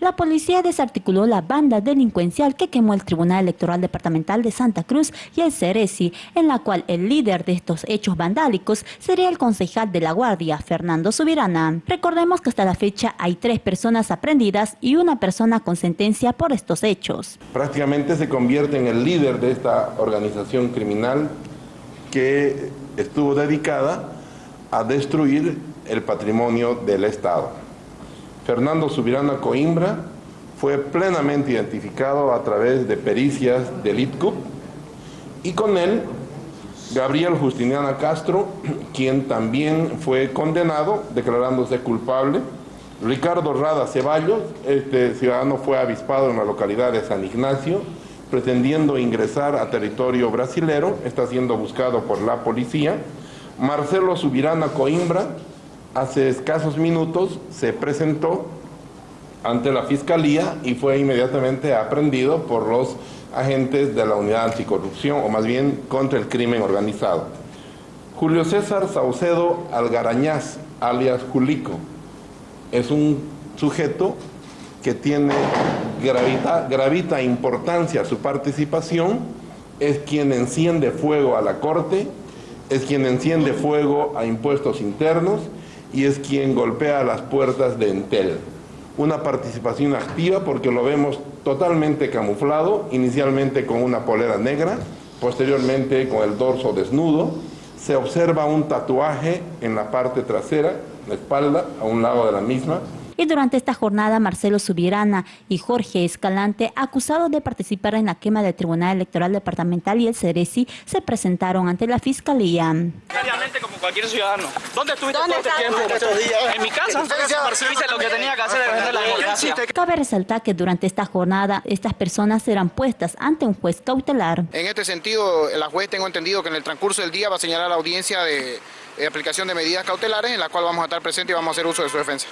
La policía desarticuló la banda delincuencial que quemó el Tribunal Electoral Departamental de Santa Cruz y el Ceresi, en la cual el líder de estos hechos vandálicos sería el concejal de La Guardia, Fernando Subirana. Recordemos que hasta la fecha hay tres personas aprendidas y una persona con sentencia por estos hechos. Prácticamente se convierte en el líder de esta organización criminal que estuvo dedicada a destruir el patrimonio del Estado. Fernando Subirana Coimbra fue plenamente identificado a través de pericias del ITCUP y con él Gabriel Justiniana Castro, quien también fue condenado declarándose culpable. Ricardo Rada Ceballos, este ciudadano fue avispado en la localidad de San Ignacio, pretendiendo ingresar a territorio brasilero, está siendo buscado por la policía. Marcelo Subirana Coimbra, hace escasos minutos se presentó ante la Fiscalía y fue inmediatamente aprendido por los agentes de la Unidad Anticorrupción, o más bien contra el crimen organizado. Julio César Saucedo Algarañaz, alias Julico, es un sujeto que tiene gravita, gravita importancia su participación, es quien enciende fuego a la Corte, es quien enciende fuego a impuestos internos, y es quien golpea las puertas de Entel. Una participación activa porque lo vemos totalmente camuflado, inicialmente con una polera negra, posteriormente con el dorso desnudo. Se observa un tatuaje en la parte trasera, la espalda, a un lado de la misma, y durante esta jornada Marcelo Subirana y Jorge Escalante, acusados de participar en la quema del Tribunal Electoral Departamental y el Ceresi, se presentaron ante la Fiscalía. como cualquier ciudadano. ¿Dónde estuviste todo este tiempo? En mi casa. Hice lo que tenía que hacer defender la democracia. Cabe resaltar que durante esta jornada estas personas serán puestas ante un juez cautelar. En este sentido, la juez tengo entendido que en el transcurso del día va a señalar la audiencia de aplicación de medidas cautelares en la cual vamos a estar presentes y vamos a hacer uso de su defensa.